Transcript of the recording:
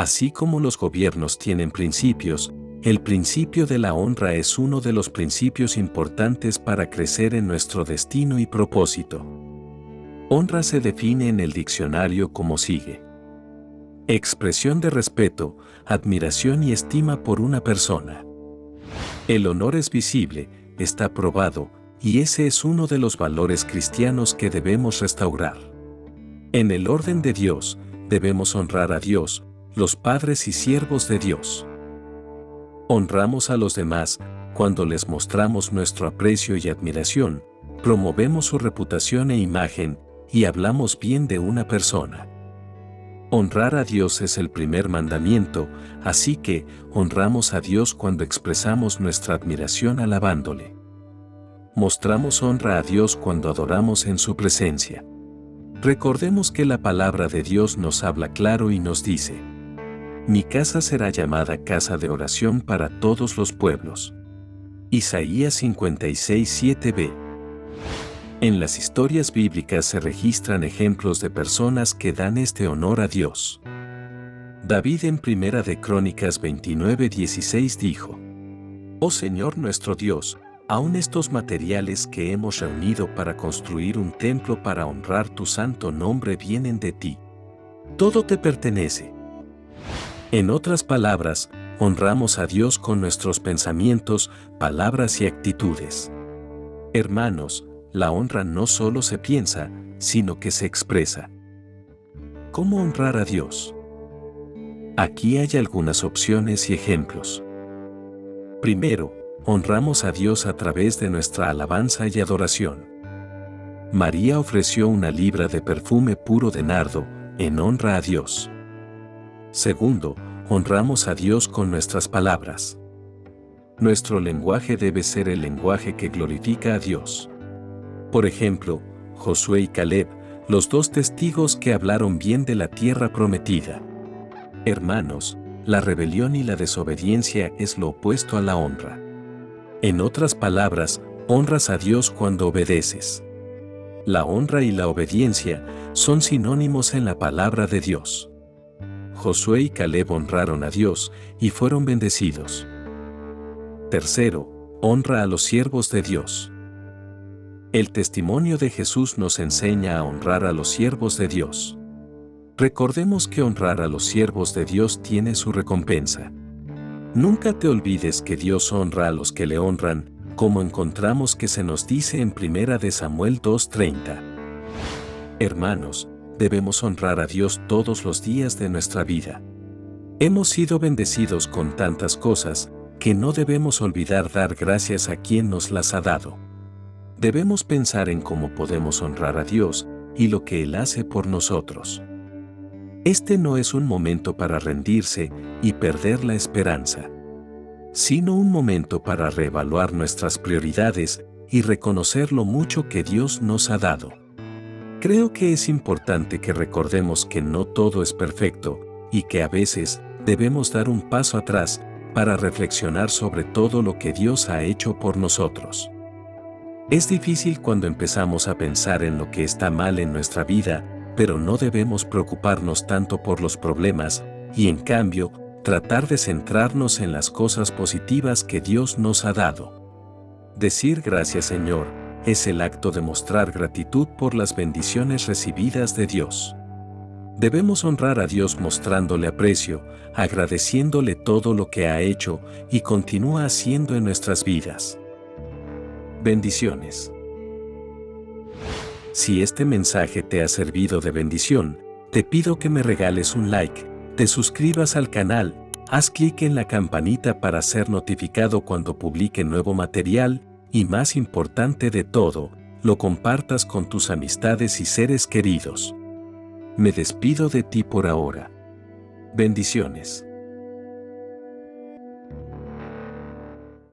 Así como los gobiernos tienen principios, el principio de la honra es uno de los principios importantes para crecer en nuestro destino y propósito. Honra se define en el diccionario como sigue. Expresión de respeto, admiración y estima por una persona. El honor es visible, está probado, y ese es uno de los valores cristianos que debemos restaurar. En el orden de Dios, debemos honrar a Dios, los padres y siervos de Dios. Honramos a los demás cuando les mostramos nuestro aprecio y admiración, promovemos su reputación e imagen y hablamos bien de una persona. Honrar a Dios es el primer mandamiento, así que honramos a Dios cuando expresamos nuestra admiración alabándole. Mostramos honra a Dios cuando adoramos en su presencia. Recordemos que la palabra de Dios nos habla claro y nos dice, mi casa será llamada casa de oración para todos los pueblos. Isaías 56:7b En las historias bíblicas se registran ejemplos de personas que dan este honor a Dios. David en Primera de Crónicas 29:16 dijo, Oh Señor nuestro Dios, aun estos materiales que hemos reunido para construir un templo para honrar tu santo nombre vienen de ti. Todo te pertenece en otras palabras, honramos a Dios con nuestros pensamientos, palabras y actitudes. Hermanos, la honra no solo se piensa, sino que se expresa. ¿Cómo honrar a Dios? Aquí hay algunas opciones y ejemplos. Primero, honramos a Dios a través de nuestra alabanza y adoración. María ofreció una libra de perfume puro de nardo, en honra a Dios. Segundo, honramos a Dios con nuestras palabras. Nuestro lenguaje debe ser el lenguaje que glorifica a Dios. Por ejemplo, Josué y Caleb, los dos testigos que hablaron bien de la tierra prometida. Hermanos, la rebelión y la desobediencia es lo opuesto a la honra. En otras palabras, honras a Dios cuando obedeces. La honra y la obediencia son sinónimos en la palabra de Dios. Josué y Caleb honraron a Dios y fueron bendecidos. Tercero, honra a los siervos de Dios. El testimonio de Jesús nos enseña a honrar a los siervos de Dios. Recordemos que honrar a los siervos de Dios tiene su recompensa. Nunca te olvides que Dios honra a los que le honran, como encontramos que se nos dice en 1 de Samuel 2.30. Hermanos, debemos honrar a Dios todos los días de nuestra vida. Hemos sido bendecidos con tantas cosas que no debemos olvidar dar gracias a quien nos las ha dado. Debemos pensar en cómo podemos honrar a Dios y lo que Él hace por nosotros. Este no es un momento para rendirse y perder la esperanza, sino un momento para reevaluar nuestras prioridades y reconocer lo mucho que Dios nos ha dado. Creo que es importante que recordemos que no todo es perfecto y que a veces debemos dar un paso atrás para reflexionar sobre todo lo que Dios ha hecho por nosotros. Es difícil cuando empezamos a pensar en lo que está mal en nuestra vida, pero no debemos preocuparnos tanto por los problemas y en cambio tratar de centrarnos en las cosas positivas que Dios nos ha dado. Decir gracias Señor, es el acto de mostrar gratitud por las bendiciones recibidas de Dios. Debemos honrar a Dios mostrándole aprecio, agradeciéndole todo lo que ha hecho y continúa haciendo en nuestras vidas. Bendiciones. Si este mensaje te ha servido de bendición, te pido que me regales un like, te suscribas al canal, haz clic en la campanita para ser notificado cuando publique nuevo material y más importante de todo, lo compartas con tus amistades y seres queridos. Me despido de ti por ahora. Bendiciones.